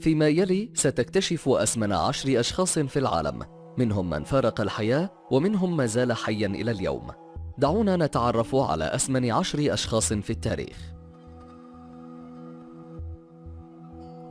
فيما يلي ستكتشف أسمن عشر أشخاص في العالم منهم من فارق الحياة ومنهم ما زال حيا إلى اليوم. دعونا نتعرف على أسمن عشر أشخاص في التاريخ.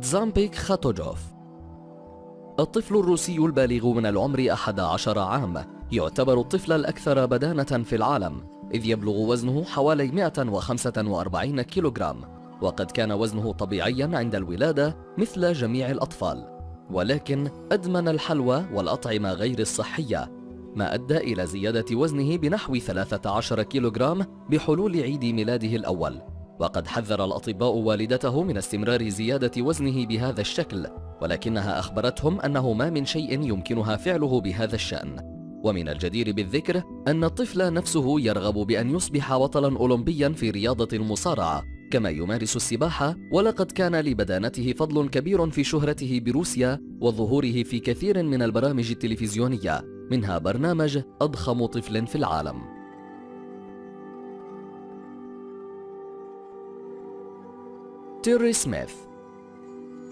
تزامبيك خاتوجوف الطفل الروسي البالغ من العمر 11 عام يعتبر الطفل الأكثر بدانة في العالم إذ يبلغ وزنه حوالي 145 كيلوغرام. وقد كان وزنه طبيعيا عند الولادة مثل جميع الأطفال ولكن أدمن الحلوى والأطعمة غير الصحية ما أدى إلى زيادة وزنه بنحو 13 كيلوغرام بحلول عيد ميلاده الأول. وقد حذر الأطباء والدته من استمرار زيادة وزنه بهذا الشكل ولكنها أخبرتهم أنه ما من شيء يمكنها فعله بهذا الشأن. ومن الجدير بالذكر أن الطفل نفسه يرغب بأن يصبح بطلا أولمبيا في رياضة المصارعة كما يمارس السباحة ولقد كان لبدانته فضل كبير في شهرته بروسيا وظهوره في كثير من البرامج التلفزيونية منها برنامج أضخم طفل في العالم. تيري سميث.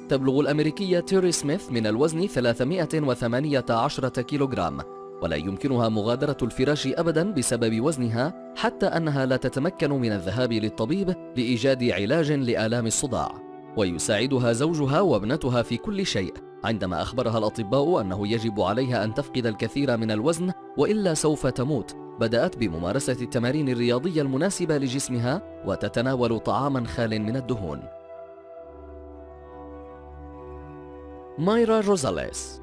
تبلغ الأمريكية تيري سميث من الوزن 318 كيلوغرام. ولا يمكنها مغادرة الفراش أبدا بسبب وزنها حتى أنها لا تتمكن من الذهاب للطبيب لإيجاد علاج لآلام الصداع. ويساعدها زوجها وابنتها في كل شيء عندما أخبرها الأطباء أنه يجب عليها أن تفقد الكثير من الوزن وإلا سوف تموت. بدأت بممارسة التمارين الرياضية المناسبة لجسمها وتتناول طعاما خال من الدهون. مايرا روزاليس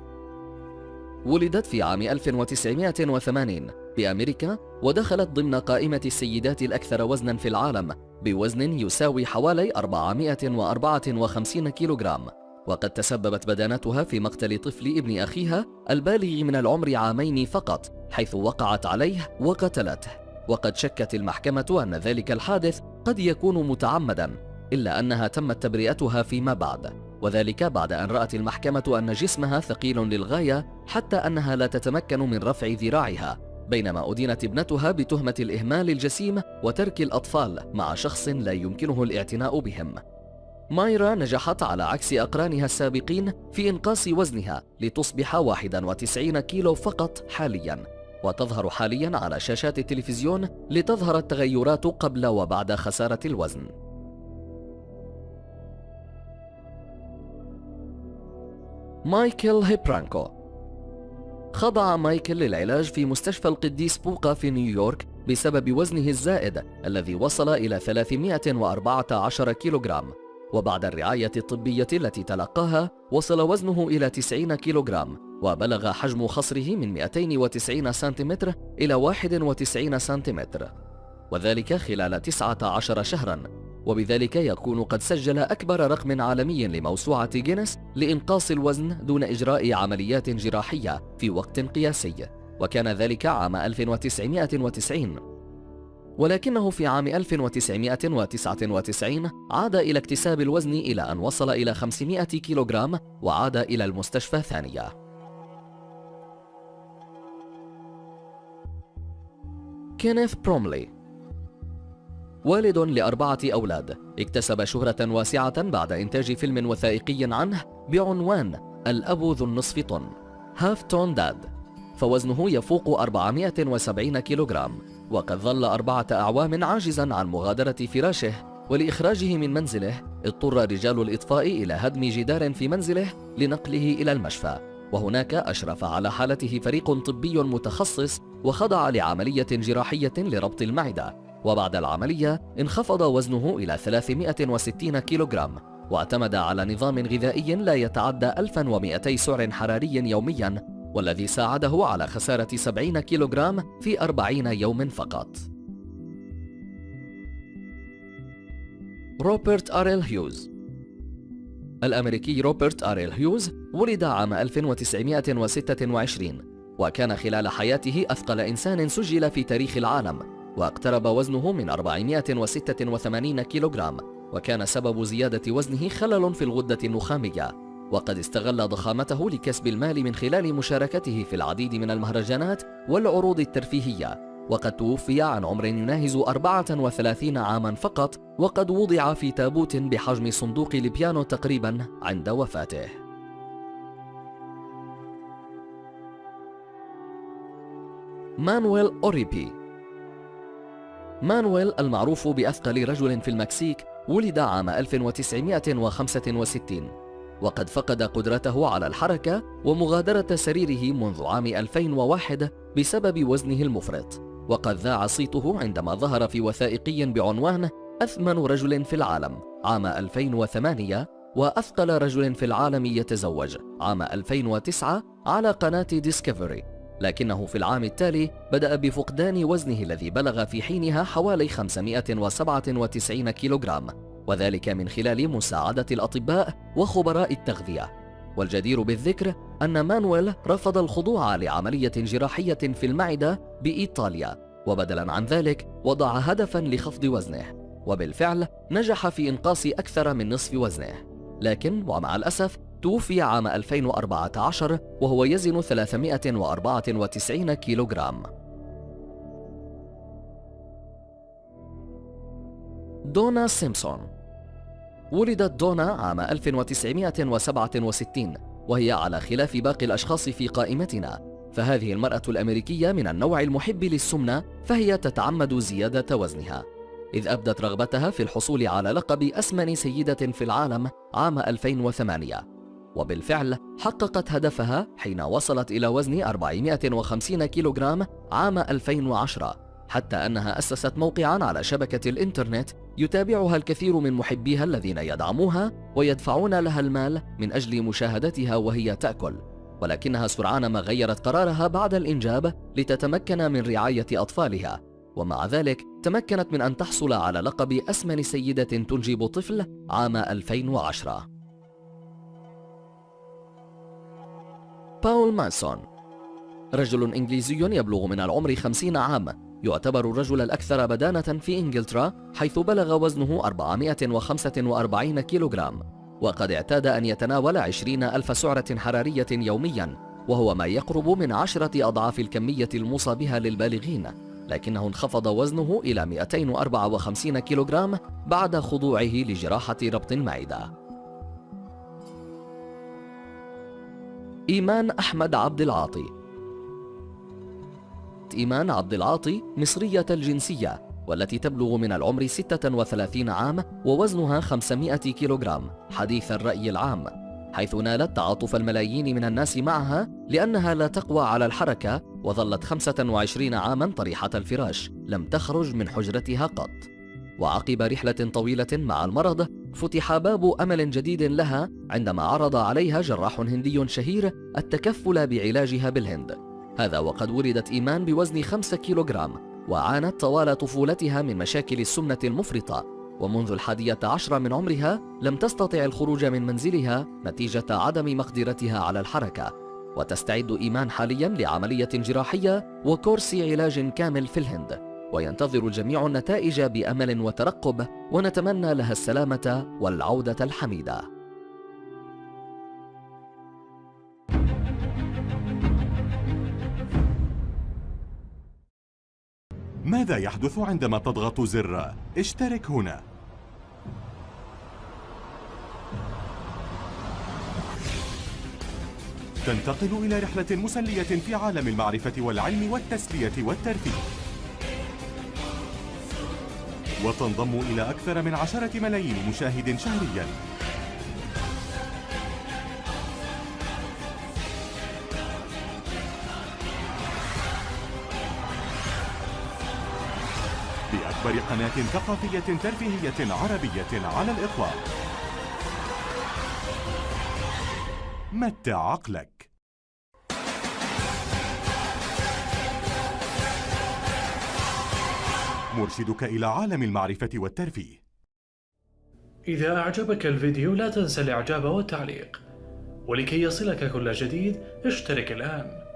ولدت في عام 1980 بأمريكا ودخلت ضمن قائمة السيدات الأكثر وزنا في العالم بوزن يساوي حوالي 454 كيلوغرام. وقد تسببت بدانتها في مقتل طفل ابن أخيها البالغ من العمر عامين فقط حيث وقعت عليه وقتلته. وقد شكت المحكمة أن ذلك الحادث قد يكون متعمدا إلا أنها تمت تبرئتها فيما بعد. وذلك بعد أن رأت المحكمة أن جسمها ثقيل للغاية حتى أنها لا تتمكن من رفع ذراعها بينما أدينت ابنتها بتهمة الإهمال الجسيم وترك الأطفال مع شخص لا يمكنه الاعتناء بهم. مايرا نجحت على عكس أقرانها السابقين في إنقاص وزنها لتصبح 91 كيلو فقط حالياً وتظهر حالياً على شاشات التلفزيون لتظهر التغيرات قبل وبعد خسارة الوزن. مايكل هيبرانكو. خضع مايكل للعلاج في مستشفى القديس لوقا في نيويورك بسبب وزنه الزائد الذي وصل إلى 314 كيلوغرام. وبعد الرعاية الطبية التي تلقاها وصل وزنه إلى 90 كيلوغرام وبلغ حجم خصره من 290 سنتيمتر إلى 91 سنتيمتر. وذلك خلال 19 شهرا. وبذلك يكون قد سجل أكبر رقم عالمي لموسوعة جينيس لإنقاص الوزن دون إجراء عمليات جراحية في وقت قياسي وكان ذلك عام 1990 ولكنه في عام 1999 عاد إلى اكتساب الوزن إلى أن وصل إلى 500 كيلوغرام وعاد إلى المستشفى ثانية كينيث بروملي والد لأربعة أولاد. اكتسب شهرة واسعة بعد إنتاج فيلم وثائقي عنه بعنوان الأب ذو النصف طن Half Ton Dad فوزنه يفوق 470 كيلوغرام. وقد ظل أربعة أعوام عاجزا عن مغادرة فراشه ولإخراجه من منزله اضطر رجال الإطفاء إلى هدم جدار في منزله لنقله إلى المشفى. وهناك أشرف على حالته فريق طبي متخصص وخضع لعملية جراحية لربط المعدة. وبعد العملية انخفض وزنه إلى 360 كيلوغرام واعتمد على نظام غذائي لا يتعدى 1200 سعر حراري يوميا والذي ساعده على خسارة 70 كيلوغرام في 40 يوم فقط. روبرت أريل هيوز. الأمريكي روبرت أريل هيوز ولد عام 1926 وكان خلال حياته أثقل إنسان سجل في تاريخ العالم. واقترب وزنه من 486 كيلوغرام وكان سبب زيادة وزنه خلل في الغدة النخامية. وقد استغل ضخامته لكسب المال من خلال مشاركته في العديد من المهرجانات والعروض الترفيهية. وقد توفي عن عمر يناهز 34 عاما فقط وقد وضع في تابوت بحجم صندوق البيانو تقريبا عند وفاته. مانويل أوريبي مانويل المعروف بأثقل رجل في المكسيك ولد عام 1965 وقد فقد قدرته على الحركة ومغادرة سريره منذ عام 2001 بسبب وزنه المفرط وقد ذاع صيته عندما ظهر في وثائقي بعنوان أسمن رجل في العالم عام 2008 وأثقل رجل في العالم يتزوج عام 2009 على قناة ديسكفري لكنه في العام التالي بدأ بفقدان وزنه الذي بلغ في حينها حوالي 597 كيلوغرام وذلك من خلال مساعدة الأطباء وخبراء التغذية. والجدير بالذكر أن مانويل رفض الخضوع لعملية جراحية في المعدة بإيطاليا وبدلا عن ذلك وضع هدفا لخفض وزنه وبالفعل نجح في إنقاص أكثر من نصف وزنه. لكن ومع الأسف توفي عام 2014 وهو يزن 394 كيلوغرام. دونا سيمسون ولدت دونا عام 1967 وهي على خلاف باقي الأشخاص في قائمتنا فهذه المرأة الأمريكية من النوع المحب للسمنة فهي تتعمد زيادة وزنها. إذ أبدت رغبتها في الحصول على لقب أسمن سيدة في العالم عام 2008 وبالفعل حققت هدفها حين وصلت إلى وزن 450 كيلوغرام عام 2010 حتى أنها أسست موقعا على شبكة الإنترنت يتابعها الكثير من محبيها الذين يدعموها ويدفعون لها المال من أجل مشاهدتها وهي تأكل. ولكنها سرعان ما غيرت قرارها بعد الإنجاب لتتمكن من رعاية أطفالها. ومع ذلك تمكنت من أن تحصل على لقب أسمن سيدة تنجب طفل عام 2010 باول مانسون رجل إنجليزي يبلغ من العمر 50 عام. يعتبر الرجل الأكثر بدانة في إنجلترا حيث بلغ وزنه 445 كيلوغرام. وقد اعتاد أن يتناول 20 ألف سعرة حرارية يوميا وهو ما يقرب من عشرة أضعاف الكمية الموصى بها للبالغين. لكنه انخفض وزنه إلى 254 كيلوغرام بعد خضوعه لجراحة ربط المعدة إيمان أحمد عبد العاطي. إيمان عبد العاطي مصرية الجنسية والتي تبلغ من العمر 36 عام ووزنها 500 كيلوغرام حديث الرأي العام حيث نالت تعاطف الملايين من الناس معها لأنها لا تقوى على الحركة وظلت 25 عاما طريحة الفراش لم تخرج من حجرتها قط. وعقب رحلة طويلة مع المرض فتح باب أمل جديد لها عندما عرض عليها جراح هندي شهير التكفل بعلاجها بالهند. هذا وقد ولدت إيمان بوزن 5 كيلوغرام وعانت طوال طفولتها من مشاكل السمنة المفرطة. ومنذ الحادية عشر من عمرها لم تستطع الخروج من منزلها نتيجة عدم مقدرتها على الحركة. وتستعد إيمان حاليا لعملية جراحية وكورس علاج كامل في الهند. وينتظر الجميع النتائج بأمل وترقب ونتمنى لها السلامة والعودة الحميدة. ماذا يحدث عندما تضغط زر؟ اشترك هنا. تنتقل إلى رحلة مسلية في عالم المعرفة والعلم والتسلية والترفيه. وتنضم إلى أكثر من عشرة ملايين مشاهد شهرياً. بأكبر قناة ثقافية ترفيهية عربية على الإطلاق. متع عقلك. مرشدك إلى عالم المعرفة والترفيه. إذا أعجبك الفيديو لا تنسى الإعجاب والتعليق ولكي يصلك كل جديد اشترك الآن.